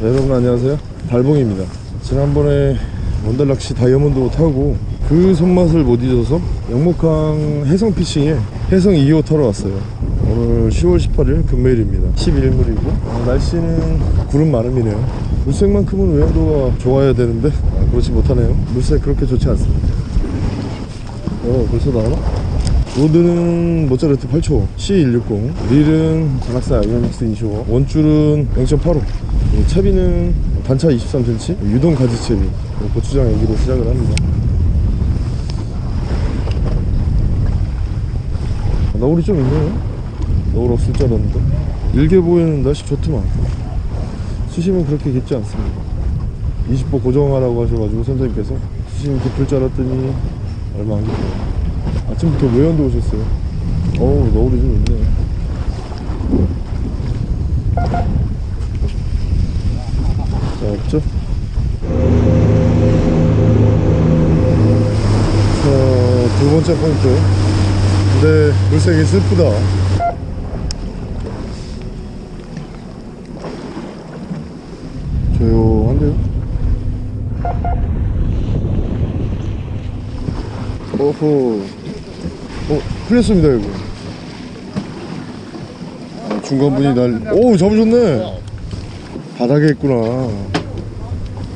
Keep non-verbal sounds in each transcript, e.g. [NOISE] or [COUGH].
네, 여러분 안녕하세요. 달봉입니다. 지난번에 원달낚시 다이아몬드 타고 그 손맛을 못 잊어서 영목항 해성 피싱에 해성 2호 타러 왔어요. 오늘 10월 18일 금요일입니다. 11물이고 어, 날씨는 구름 마름이네요. 물색만큼은 외양도가 좋아야 되는데 아, 그렇지 못하네요. 물색 그렇게 좋지 않습니다. 어 벌써 나오나? 로드는 모짜르트 8초 C160 릴은 자낙사 아이언엑스 25 원줄은 0.85 채비는 단차 23cm 유동 가지 채비. 고추장 애기로 시작을 합니다. 너울이 좀 있네요. 너울 없을 줄 알았는데. 일개 보이는 날씨 좋더만. 수심은 그렇게 깊지 않습니다. 20보 고정하라고 하셔가지고 선생님께서 수심이 깊을 줄 알았더니 얼마 안 깊어요. 아침부터 외연도 오셨어요. 어우 너울이 좀 있네 자 없죠? 자 두 번째 포인트. 근데 물색이 슬프다. 조용한데요? 어허. 어 풀렸습니다 여기 아, 중간 분이 날 오 잡으셨네 바닥에 있구나.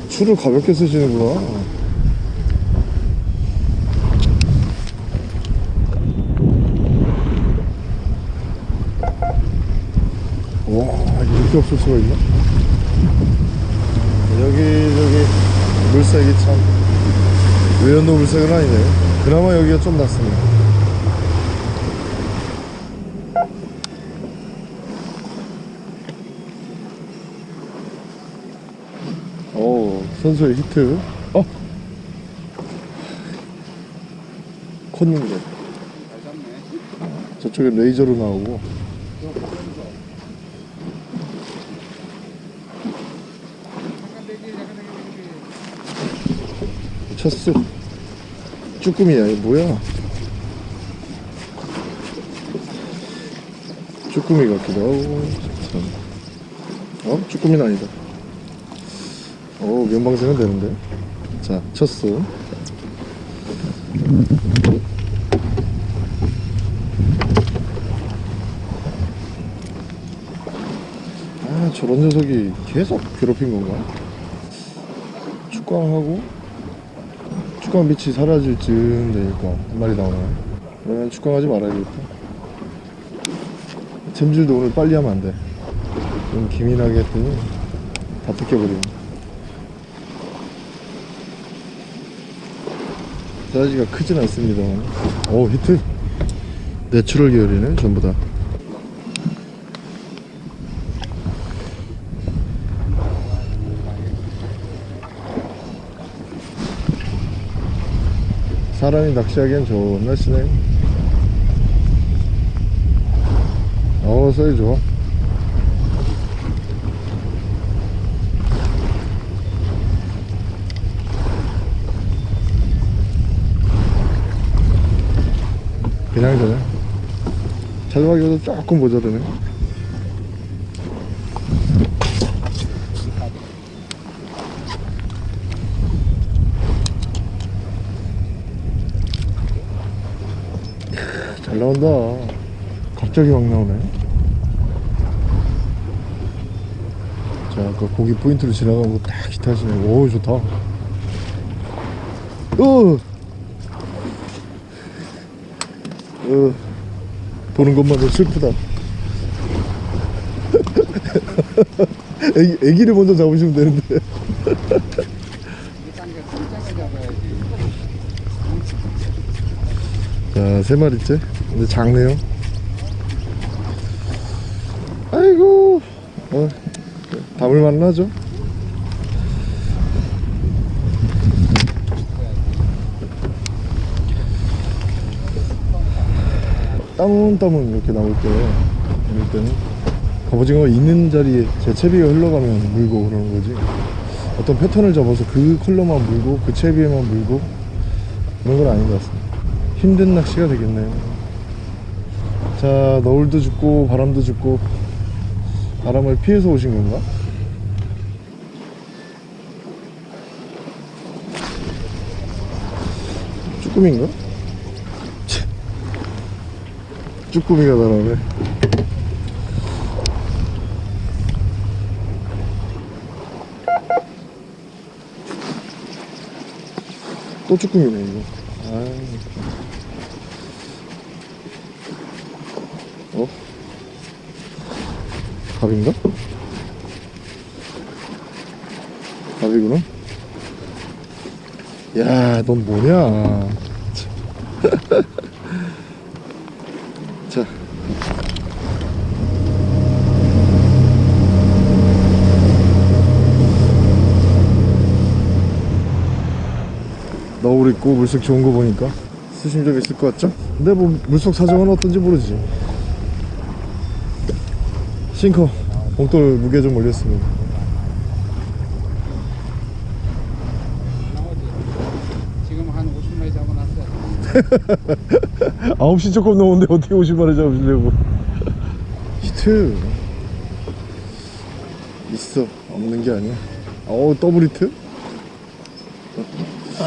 줄을 가볍게 쓰시는구나. 와 이렇게 없을 수가 있나? 여기 저기 물색이 참 외연도 물색은 아니네요. 그나마 여기가 좀 낫습니다 오 선수의 히트. 어? 컸는데 저쪽에 레이저로 나오고. 쳤어 쭈꾸미야 이거 뭐야? 쭈꾸미 같기도 하고 참. 어? 쭈꾸미는 아니다 오 면방생은 되는데. 자 쳤어 아 저런 녀석이 계속 괴롭힌 건가? 축광하고 축광 빛이 사라질 즈음 되니까 한 마리 나오네 그러면 축광하지 말아야겠다. 챔질도 오늘 빨리 하면 안돼. 좀 기민하게 했더니 다 뜯겨버리네 사이즈가 크진 않습니다만 오 히트. natural 계열이네 전부 다. 사람이 낚시하기엔 좋은 날씨네. 어 사이즈 좋아 그냥 되네 찰박이보다 조금 모자르네 잘 나온다. 갑자기 막 나오네. 자 아까 고기 포인트로 지나간 거딱 기타시네. 오 좋다. 으 어, 보는 것만으로 슬프다. [LAUGHS] 애기, 애기를 먼저 잡으시면 되는데. [LAUGHS] 자, 세 마리째. 근데 작네요. 아이고, 어, 담을만 하죠? 따문따문 이렇게 나올 때 이럴 때는 갑오징어 있는 자리에 제 채비가 흘러가면 물고 그러는 거지 어떤 패턴을 잡아서 그 컬러만 물고 그 채비에만 물고 그런 건 아닌 것 같습니다 힘든 낚시가 되겠네요 자 너울도 죽고 바람도 죽고 바람을 피해서 오신 건가? 쭈꾸미인가? 쭈꾸미가 날아오네 또 쭈꾸미네 이거 아. 어? 갑인가? 갑이구나 야, 넌 뭐냐? 자. 너울 있고 물색 좋은 거 보니까 수심적 있을 것 같죠? 근데 뭐 물속 사정은 어떤지 모르지. 싱커 봉돌 무게 좀 올렸습니다. 지금 한 50마리 잡아놨어요. [LAUGHS] 9시 조금 넘었는데 어떻게 50마리 잡으시려고 [LAUGHS] 히트 있어 없는 게 아니야 어우 더블 히트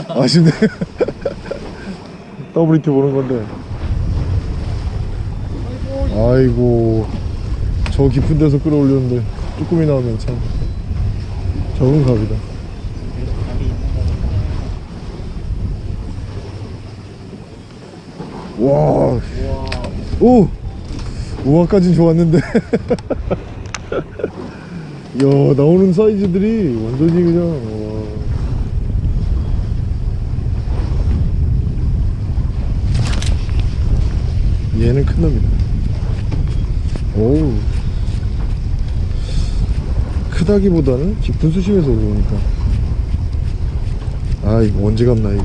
아쉽네 [LAUGHS] 더블 히트 보는 건데 아이고 저 깊은 데서 끌어올렸는데 쭈꾸미 나오면 참 작은 갑이다 와. 오! 우아까진 좋았는데. [LAUGHS] 야, 나오는 사이즈들이 완전히 그냥, 와. 얘는 큰 놈이다. 오우. 크다기보다는 깊은 수심에서 올라오니까. 아, 이거 언제 갔나, 이거.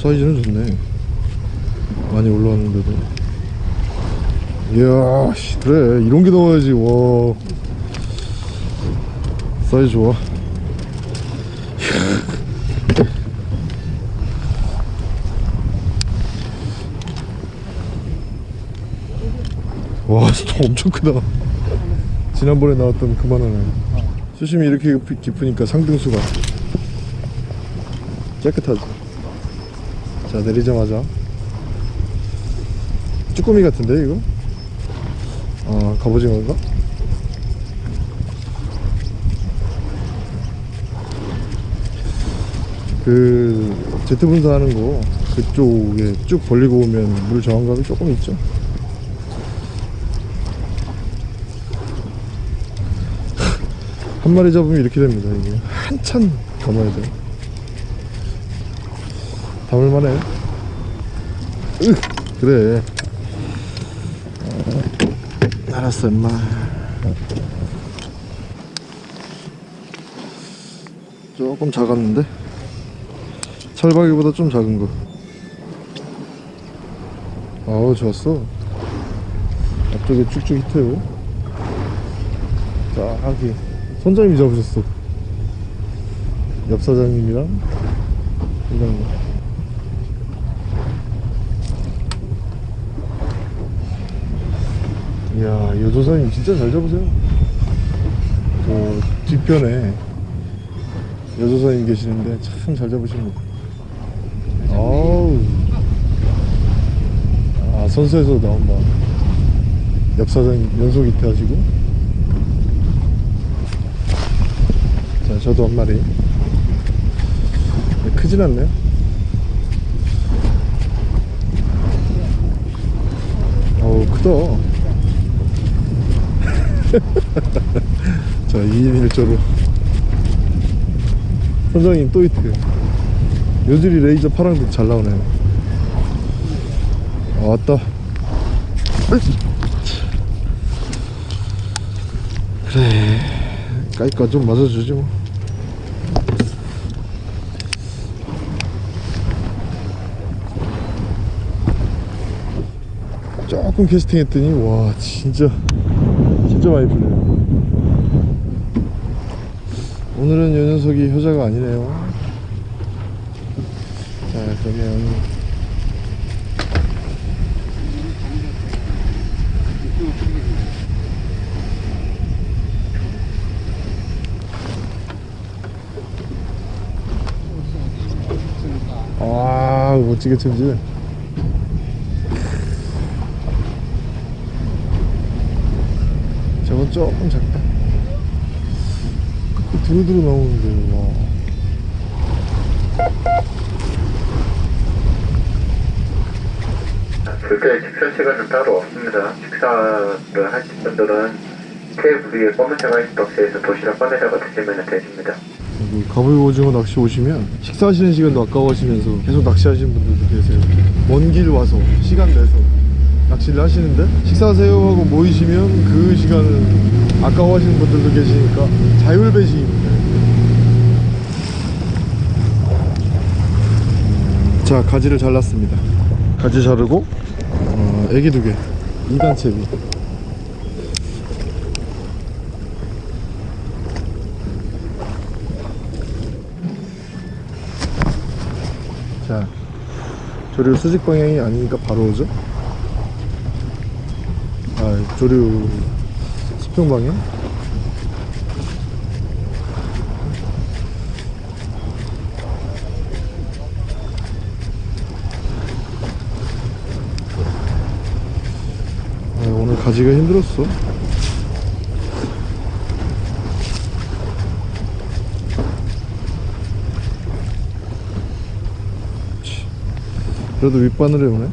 사이즈는 좋네. 많이 올라왔는데도. 이야 씨, 그래. 이런 게 나와야지. 와. 사이즈 좋아. 와 진짜 엄청 크다. 지난번에 나왔던 그만하네 수심이 이렇게 깊- 깊으니까 상등수가. 깨끗하지 자 내리자마자 쭈꾸미 같은데 이거? 아 갑오징어인가? 그 제트 분사하는 거 그쪽에 쭉 벌리고 오면 물 저항감이 조금 있죠 [LAUGHS] 한 마리 잡으면 이렇게 됩니다 이게 한참 감아야 돼요 담을만해. 으 그래. 어, 알았어 임마. 조금 작았는데? 철박이보다 좀 작은 거. 아우 좋았어. 앞쪽에 쭉쭉 히트요. 자 하기. 선장님이 잡으셨어. 옆 사장님이랑. 선장님 이야 여조사님 진짜 잘 잡으세요. 저 뒤편에 여조사님 계시는데 참 잘 잡으십니다. 아우. 아 선수에서 나온다 옆 사장님 연속 히트 하시고. 자 저도 한 마리. 네, 크진 않네요. 어우 크다 [LAUGHS] 자 2인 1조로. 선장님 또 히트 요즐이 레이저 파랑도 잘 나오네 아, 왔다. 그래 까이까 좀 맞아주지 뭐. 조금 캐스팅 했더니 와 진짜 진짜 많이 풀려요. 오늘은 요 녀석이 효자가 아니네요. 자 그러면 아 멋지게 챔질 저건 조금 작다 그 두루두루 나오는데 와 별도의 식사 시간은 따로 없습니다. 식사를 하실 분들은 테이블 위에 검은색 아이스박스에서 도시락 꺼내다가 드시면 되십니다. 여기 가불 오징어 낚시 오시면 식사하시는 시간도 아까워하시면서 계속 낚시하시는 분들도 계세요 먼 길 와서 시간 내서 낚시를 하시는데 식사하세요 하고 모이시면 그 시간을 아까워하시는 분들도 계시니까 자율배식입니다. 자 가지를 잘랐습니다. 가지 자르고? 어, 애기 두개. 2단 채비. 자 조류 수직 방향이 아니니까 바로 오죠? 아 조류 수평 방향 아, 오늘 가지가 힘들었어. 그래도 윗바늘에 오네.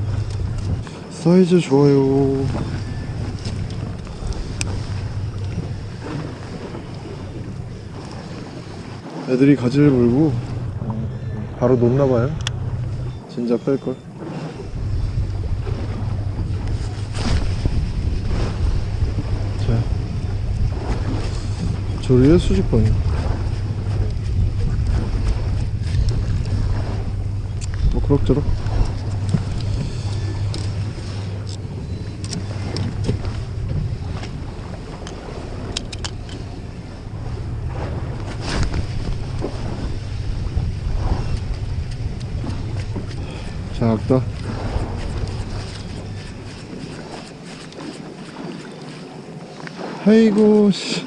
사이즈 좋아요 애들이 가지를 물고 어, 바로 놓나봐요. 진짜 뺄걸. 자. 조리의 수직방이 뭐 그럭저럭 작다 아이고 씨.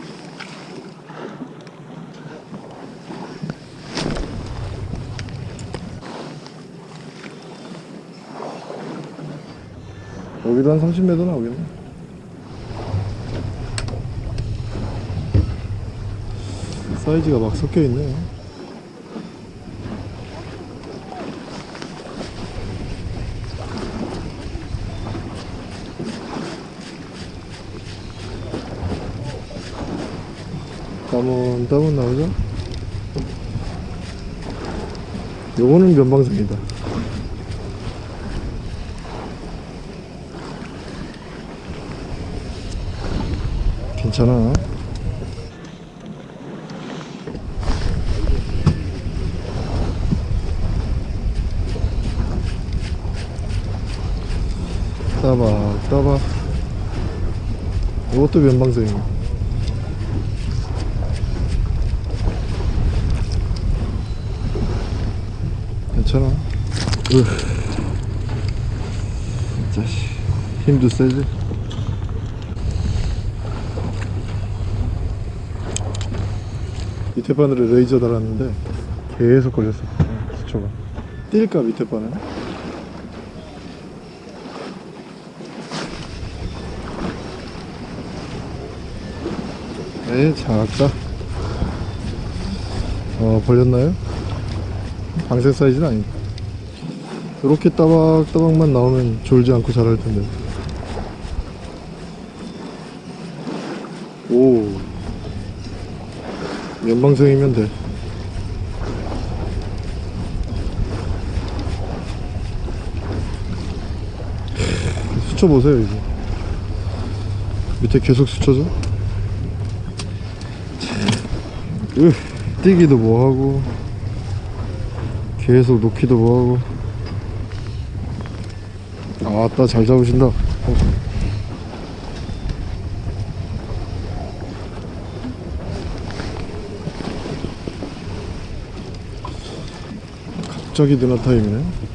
여기도 한 30m 나오겠네. 사이즈가 막 섞여 있네 따문 나오죠? 요거는 면방생이다. 괜찮아. 따박 따박 이것도 면방생이야 괜찮아. 으. 힘도 세지? 밑에 바늘에 레이저 달았는데 계속 걸렸어 수초가. 뛸까 밑에 바늘? 에 작다. 어 벌렸나요? 방생 사이즈는 아니고 이렇게 따박따박만 나오면 졸지 않고 자랄 텐데. 오. 연방생이면 돼. 수쳐 보세요 이거. 밑에 계속 수쳐져? 으, 뛰기도 뭐하고 계속 놓기도 뭐하고. 아따 잘 잡으신다. 갑자기 드나 타임이네.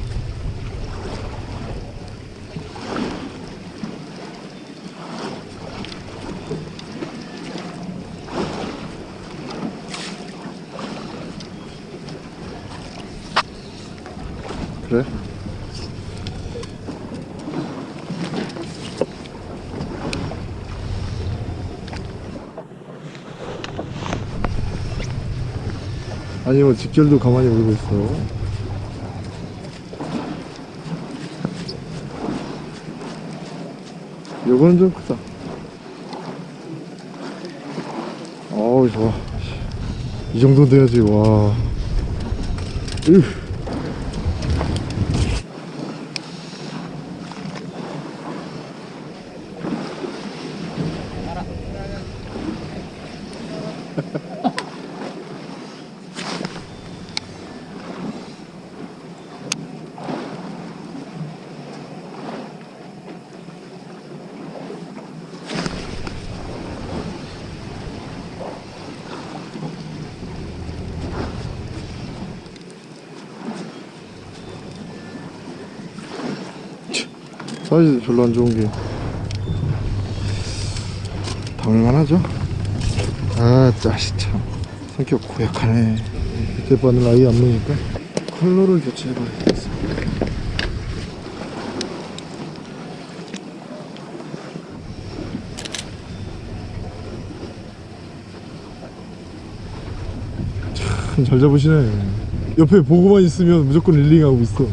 아니 뭐 직결도 가만히 울고 있어. 요거는 좀 크다. 어우 좋아. 이 정도 돼야지 와. 으. 사이즈 별로 안 좋은 게 담을만하죠? 아 짜식 참. 성격 고약하네. 밑에 바늘 아예 안 놓으니까 컬러를 교체해봐야겠어. 참 잘 잡으시네. 옆에 보고만 있으면 무조건 릴링하고 있어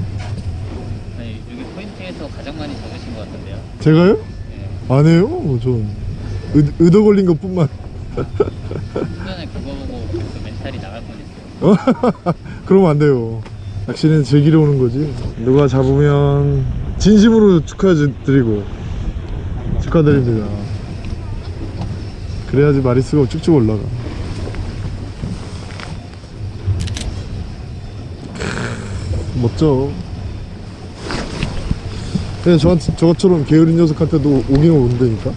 네, 여기 포인트에서 가장 많이 잡으신 것 같은데요. 제가요? 네. 안 해요. 전 의, 의도 걸린 것 뿐만. 순간에 그거 보고 그 멘탈이 나갈 뻔했어요. [LAUGHS] 그러면 안 돼요. 낚시는 즐기러 오는 거지. 누가 잡으면 진심으로 축하드리고 축하드립니다. 그래야지 마리수가 쭉쭉 올라가. 크, 멋져. 그냥 저한테, 저처럼 게으른 녀석한테도 오긴 온다니까.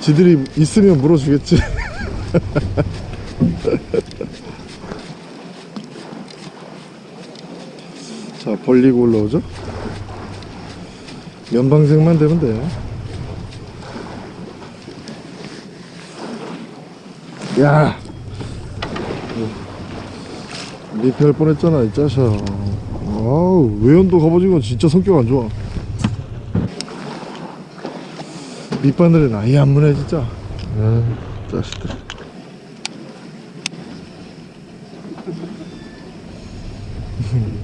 지들이 있으면 물어주겠지. [LAUGHS] 자 벌리고 올라오죠 면방생만 되면 돼 야! 미피할 뻔했잖아 이 짜샤 아우 외연도 갑오징어 진짜 성격 안 좋아. 밑바늘은 아예 안 무네 진짜. 아 짜식들. [LAUGHS]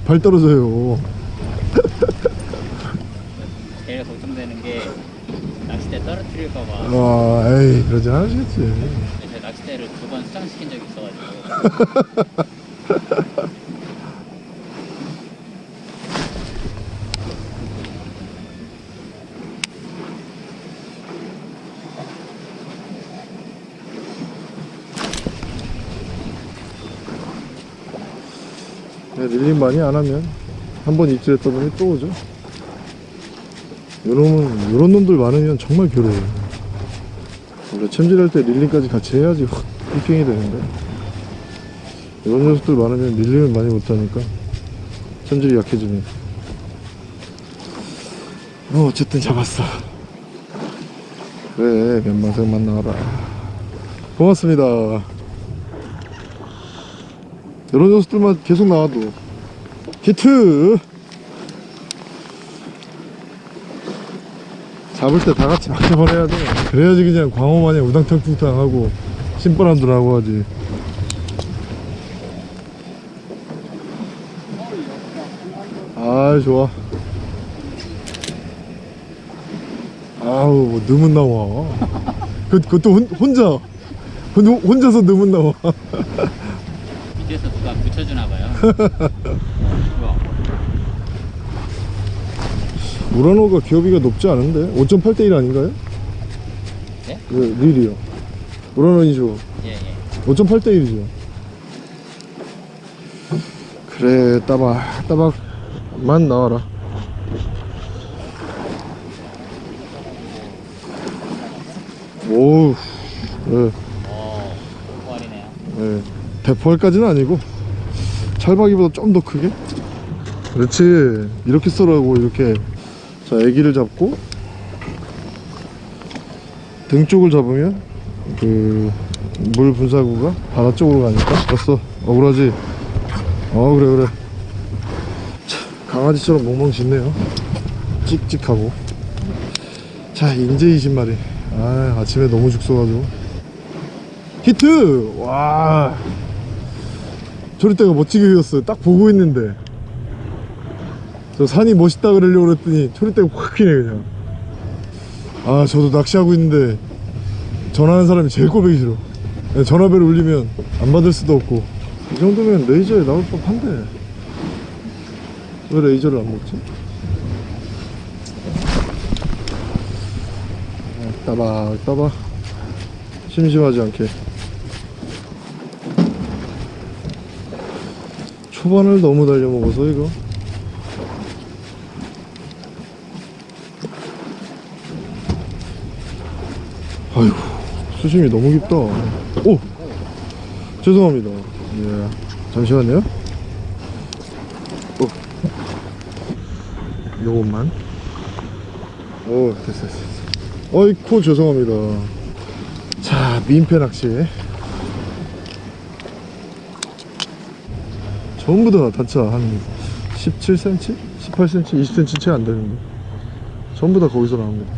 발 떨어져요. 제일 걱정되는 게 낚싯대 떨어뜨릴까봐. 아 에이 그러지 않으시겠지. 제 낚싯대를 두 번 수정시킨 적이 있어가지고 [LAUGHS] 네, 릴링 많이 안 하면 한 번 입질했다 보니 또 오죠. 요놈은 요런 놈들 많으면 정말 괴로워요. 원래 챔질할 때 릴링까지 같이 해야지 확 삐깽이 되는데. 이런 녀석들 많으면 릴링을 많이 못하니까 챔질이 약해집니다 어 어쨌든 잡았어. 그래 면망생만 나와라. 고맙습니다. 이런 녀석들만 계속 나와도 히트. 잡을 때 다 같이 막혀버려야 돼. 그래야지 그냥 광어 마냥 우당탕탕탕 하고 신바람들 하고 하지. 아 좋아. 아우 뭐 너무 나와. 그, 그것도 혼, 혼자. 혼, 혼자서 너무 나와. 밑에서 누가 붙여주나 봐요. [LAUGHS] 우라노가 기어비가 높지 않은데 5.8대 1 아닌가요? 네? 그 릴이요 우라노이죠 예, 예. 5.8대 1이죠 그래 따박 따박만 나와라 오우 네, 오, 포알이네요. 네. 대포할까지는 아니고 찰박이보다 좀 더 크게 그렇지 이렇게 쏘라고 이렇게 자 애기를 잡고 등 쪽을 잡으면 그 물 분사구가 바다 쪽으로 가니까 됐어. 억울하지. 어 그래 그래. 참, 강아지처럼 멍멍 짖네요. 찍찍하고. 자 인제 20마리. 아 아침에 너무 죽서가지고. 히트! 와. 조리대가 멋지게 휘었어요. 딱 보고 있는데 저 산이 멋있다 그러려고 그랬더니 초리대가 확 휘네 그냥. 아 저도 낚시하고 있는데 전화하는 사람이 제일 꼴보기 싫어. 전화벨을 울리면 안 받을 수도 없고. 이 정도면 레이저에 나올 법한데. 왜 레이저를 안 먹지? 아, 따박 따박 심심하지 않게. 초반을 너무 달려 먹어서 이거 아이고 수심이 너무 깊다. 오! 죄송합니다. 예. 잠시만요. 오. 요것만. 오 됐어 됐어 어이쿠 죄송합니다. 자 민폐 낚시. 전부 다 단차 한 17cm? 18cm? 20cm 채 안 되는데. 전부 다 거기서 나옵니다.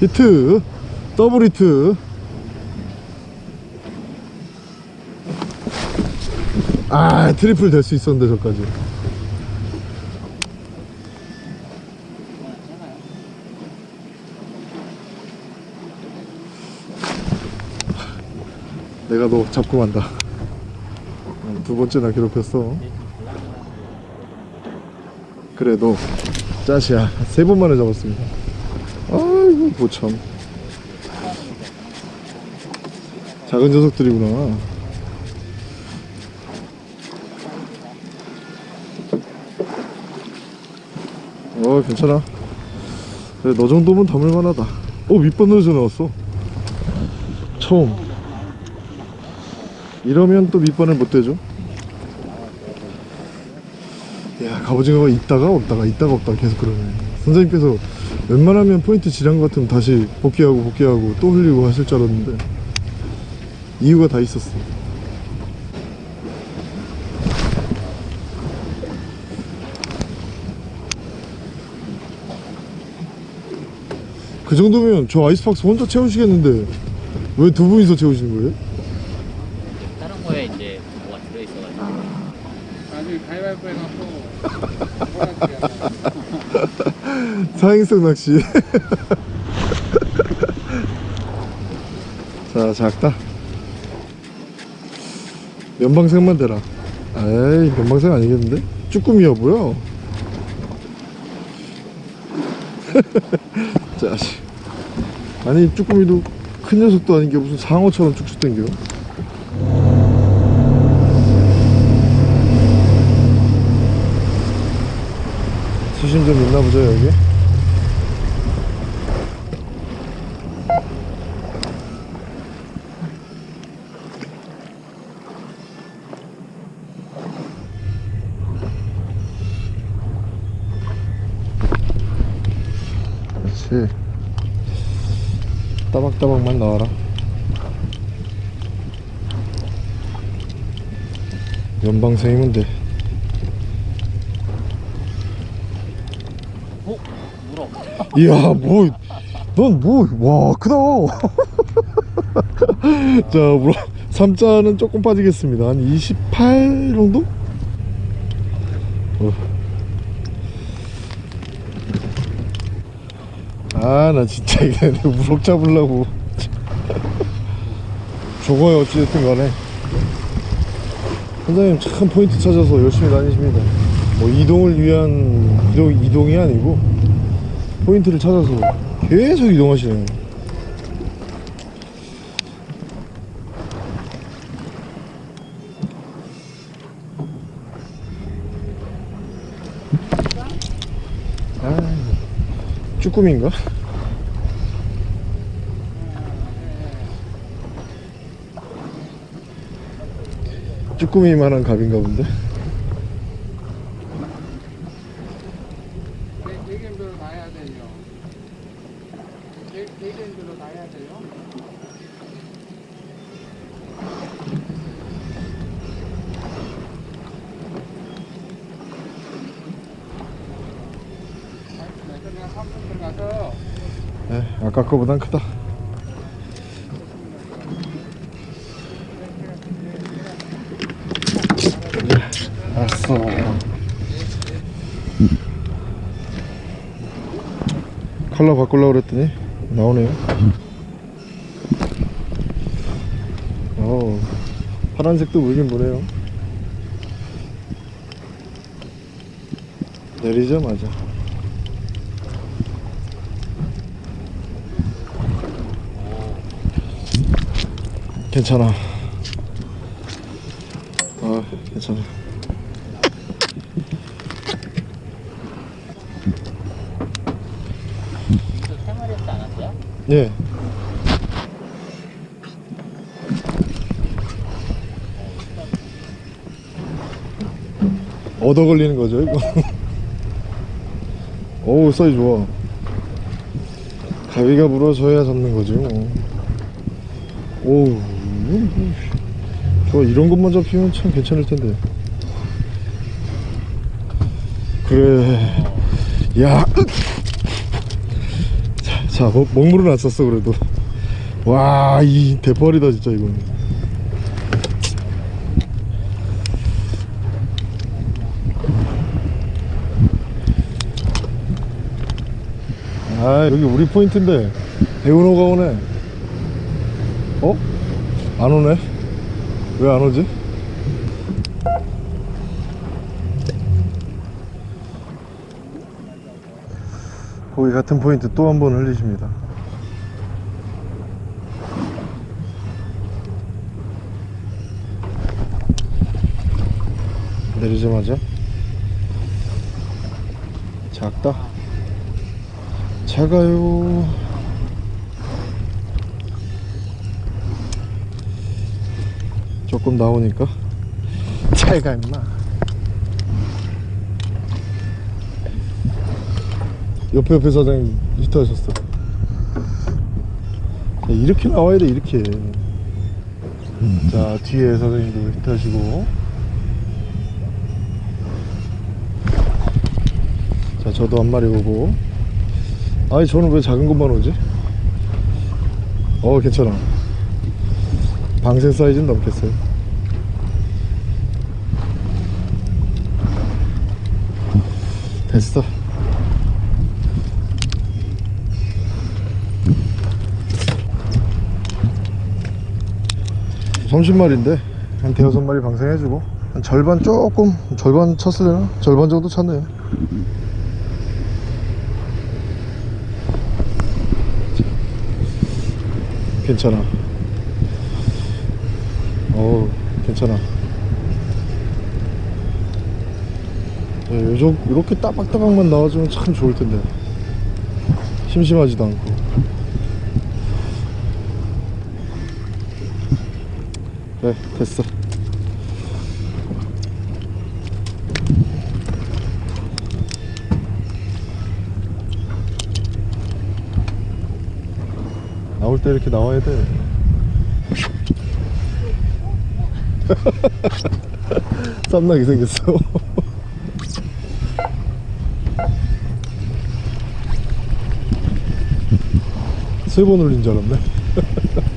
히트! 더블 히트 아 트리플 될 수 있었는데 저까지. 내가 너 잡고 어, 두 번째나 괴롭혔어. 그래 너. 짜시야. 세 번 만에 잡았습니다. 아이고 뭐참. 작은 녀석들이구나 어 괜찮아. 그래 너 정도면 담을만하다. 어 밑바늘에서 나왔어. 처음. 이러면 또 밑바늘 못 대죠? 야 갑오징어가 있다가 없다가 있다가 없다가 계속 그러네. 선생님께서 웬만하면 포인트 지난 것 같으면 다시 복귀하고 복귀하고 또 흘리고 하실 줄 알았는데 이유가 다 있었어 정도면 저 아이스박스 혼자 채우시겠는데 왜 두 분이서 채우시는 거예요? 다른 거에 이제 뭐가 들어있어가지고. 나중에 가위바위보 해갖고 [LAUGHS] 사행성 낚시. [LAUGHS] 자 작다. 연방생만 대라. 에이 연방생 아니겠는데? 쭈꾸미야 뭐야? [LAUGHS] 자식 아니 쭈꾸미도 큰 녀석도 아닌 게 무슨 상어처럼 쭉쭉 당겨? 수심 좀 있나 보죠 여기 그렇지 따박따박만 나와라. 연방생이면 돼 어? 물어 이야 뭐넌뭐와 크다. [LAUGHS] 자 물어 3자는 조금 빠지겠습니다. 한 28 정도? 아 나 진짜 이게 [LAUGHS] 우럭 잡으려고. [LAUGHS] 저거야 어찌됐든 간에. 선장님 참 포인트 찾아서 열심히 다니십니다. 뭐 이동을 위한 이동, 이동이 아니고 포인트를 찾아서 계속 이동하시네요 아, 쭈꾸미인가? 쭈꾸미만한 갑인가 본데 데이랜드로 가야 돼요. 그냥 한번 들어가서 네, 거보단 크다. 네, 알았어. 컬러 바꾸려고 그랬더니 나오네요. 어, 파란색도 보이긴 보네요. 내리자마자. 괜찮아. 아, 괜찮아. 그 생활했지 않았어요? 예. 얻어 걸리는 거죠, 이거. [LAUGHS] 어우, 사이 좋아. 가위가 부러져야 잡는 거지, 뭐. 오우, 저 이런 것만 잡히면 참 괜찮을 텐데. 그래. 야. 자, 자 먹, 먹물은 안 썼어, 그래도. 와, 이 대파리다, 진짜, 이거는. 아, 여기 우리 포인트인데, 배우노가 오네. 어? 안 오네? 왜 안 오지? 거기 같은 포인트 또 한 번 흘리십니다. 내리자마자 작다. 작아요. 조금 나오니까. [LAUGHS] 잘가 임마. 옆에 옆에 사장님 히트하셨어. 야, 이렇게 나와야 돼 이렇게. 자 뒤에 사장님도 히트하시고. 자 저도 한 마리 오고. 아니 저는 왜 작은 것만 오지? 어 괜찮아 방생 사이즈는 넘겠어요. 됐어. 삼십 마리인데 한 대여섯 마리 방생해주고 한 절반 조금 절반 쳤으려나? 절반 정도 쳤네요. 괜찮아. 어우 괜찮아. 네, 요즘 이렇게 따박따박만 나와주면 참 좋을 텐데. 심심하지도 않고. 네 됐어. 나올 때 이렇게 나와야 돼 [LAUGHS] 쌈나게 생겼어. [LAUGHS] 세 번 올린 줄 알았네. [LAUGHS]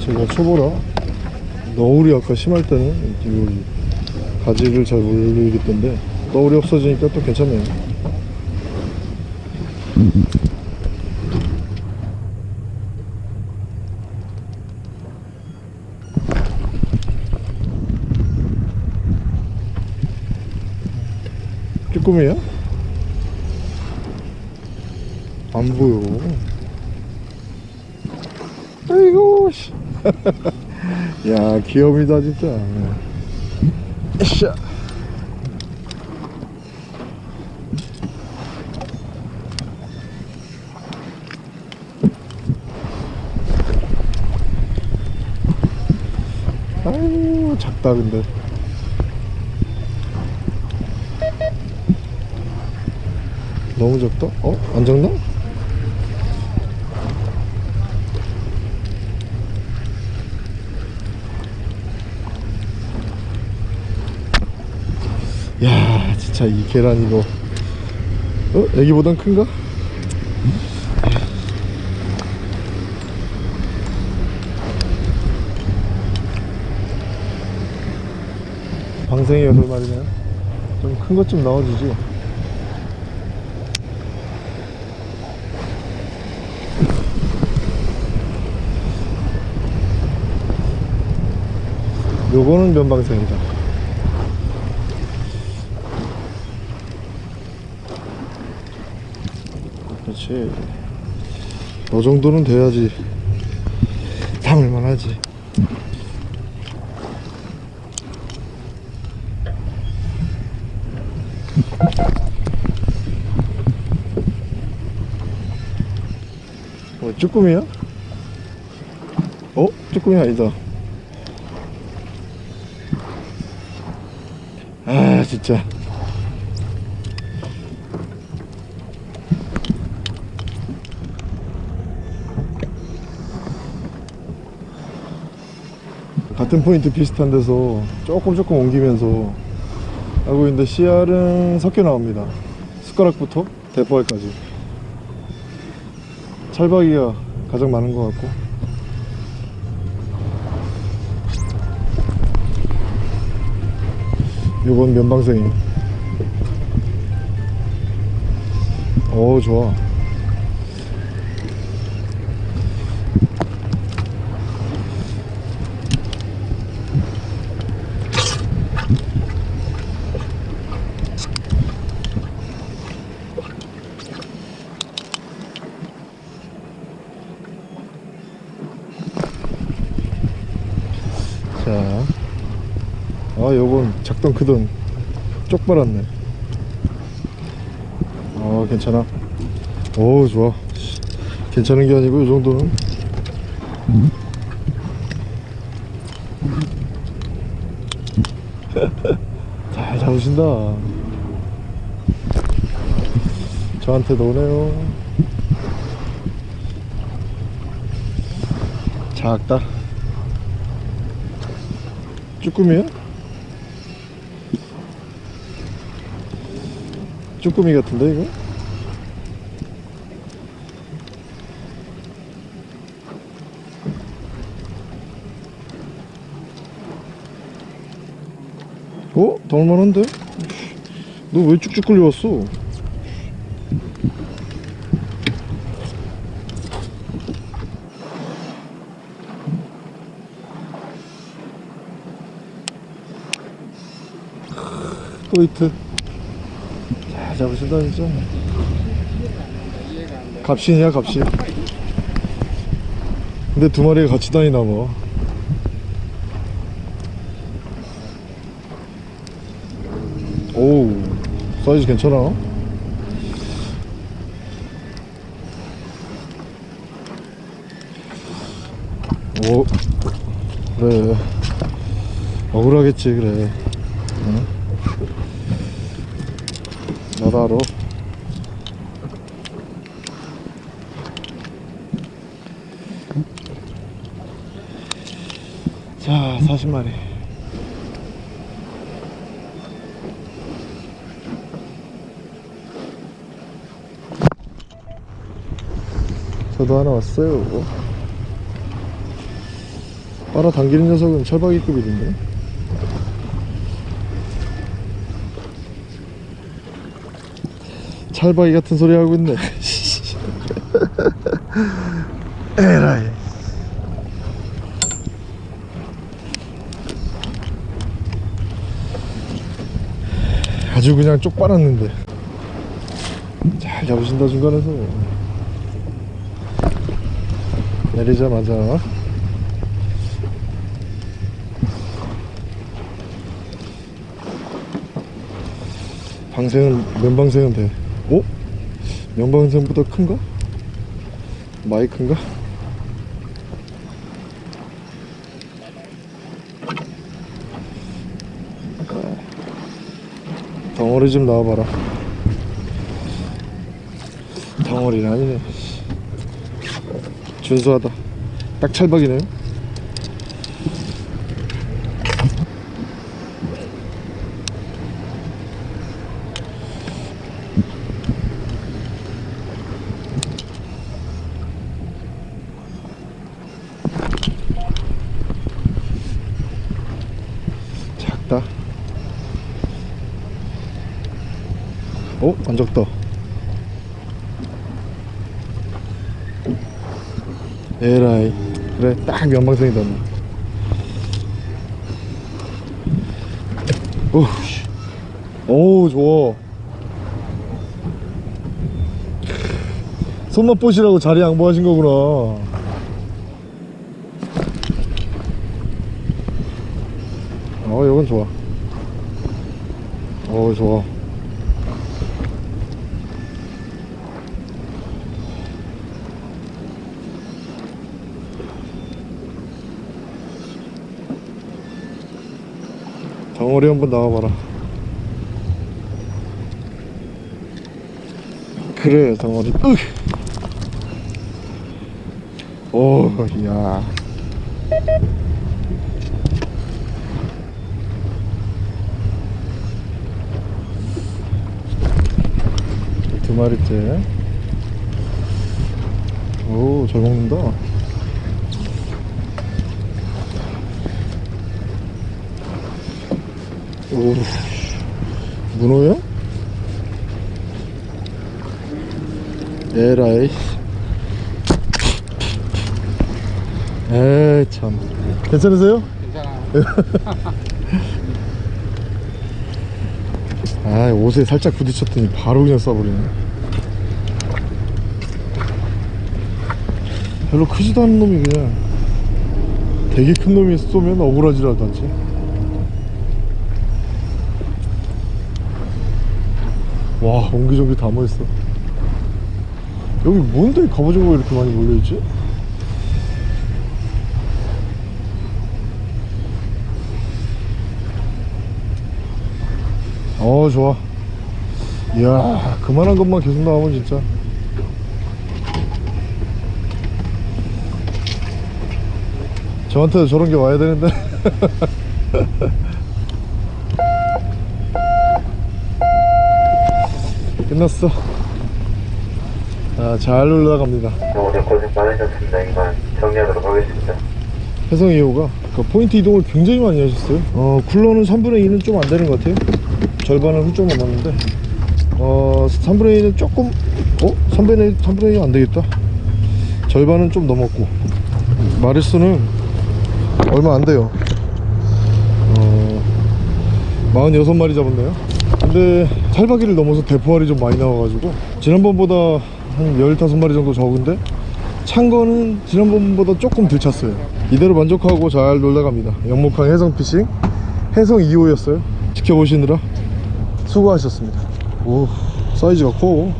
제가 초보라. 너울이 아까 심할 때는 이 가지를 잘 올리겠던데 너울이 없어지니까 또 괜찮네요 쭈꾸미야? 안 보여 아이고 씨. [LAUGHS] 야 귀염이다 진짜 으쌰 오 작다 근데 너무 작다? 어? 안 작나? 야 진짜 이 계란 이거 어? 애기보단 큰가? 방생이 여덟 마리네 좀큰 것좀 나와주지 요거는 면방생이다 그렇지. 너 정도는 돼야지. 담을만 하지. 뭐 쭈꾸미야? 어? 쭈꾸미 아니다. 아 진짜 같은 포인트 비슷한 데서 조금 조금 옮기면서 하고 있는데 CR은 섞여 나옵니다. 숟가락부터 대포알까지. 찰박이가 가장 많은 것 같고. 요건 면방생이. 오 좋아 자, 아, 요건 작던 크던 쪽 빨았네. 아, 괜찮아. 오, 좋아. 씨, 괜찮은 게 아니고, 이 정도는. [LAUGHS] 잘 잡으신다. 저한테도 오네요. 작다. 쭈꾸미야? 쭈꾸미 같은데 이거? 어? 나올만한데? 너 왜 쭉쭉 끌려왔어? 포인트 잘 잡으신다 진짜 갑신이야 갑신. 근데 두 마리가 같이 다니나 봐. 오우 사이즈 괜찮아? 오 그래. 억울하겠지 그래 나다로. 자 40마리. 저도 하나 왔어요. 빨아당기는 녀석은 철박이급이던데 찰바이 같은 소리 하고 있네. [LAUGHS] 에라이. 아주 그냥 쪽 빨았는데. 잘 잡으신다 중간에서. 내리자마자. 방생은 면방생은 돼. 어? 오? 영방선보다 큰가? 마이크인가? 덩어리 좀 나와봐라 덩어리는 아니네 준수하다 딱 찰박이네요 에라이. 그래 딱 연방생이다 오, 씨. 오 좋아. 손맛 보시라고 자리 양보하신 거구나. 어 이건 좋아. 어 좋아 어리 한번 나와봐라 그래 덩어리 으. 오, 야. 두 마리째. 오, 잘 먹는다. 오, 문어야? 에라이. 에이, 참. 괜찮으세요? 괜찮아. [LAUGHS] 아, 옷에 살짝 부딪혔더니 바로 그냥 쏴버리네. 별로 크지도 않은 놈이 그냥 되게 큰 놈이 쏘면 억울하지라도 않지. 와, 옹기종기 다 모였어. 여기 뭔데 갑오징어가 이렇게 많이 몰려있지? 어 좋아 이야 그만한 것만 계속 나오면 진짜 저한테도 저런 게 와야 되는데 [LAUGHS] 끝났어. 아, 잘 올라갑니다. 오늘 고생 많으셨습니다. 이만 정리하도록 하겠습니다. 해성 2호가 그 포인트 이동을 굉장히 많이 하셨어요. 어 쿨러는 3분의 2는 좀 안 되는 것 같아요. 절반은 훌쩍 넘었는데. 어 3분의 2는 조금 어? 3분의 2, 3분의 2안 안 되겠다. 절반은 좀 넘었고. 마리수는 얼마 안 돼요. 어 46마리 잡았네요. 근데 탈바기를 넘어서 대포알이 좀 많이 나와가지고 지난번보다 한 15마리 정도 적은데 찬 거는 지난번보다 조금 덜 찼어요. 이대로 만족하고 잘 놀다갑니다. 영목항 해성피싱 해성 2호였어요. 지켜보시느라 수고하셨습니다. 오 사이즈가 커.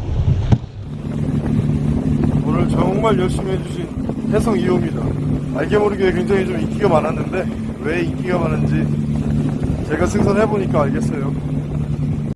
오늘 정말 열심히 해주신 해성 2호입니다. 알게 모르게 굉장히 좀 인기가 많았는데 왜 인기가 많은지 제가 승선해보니까 알겠어요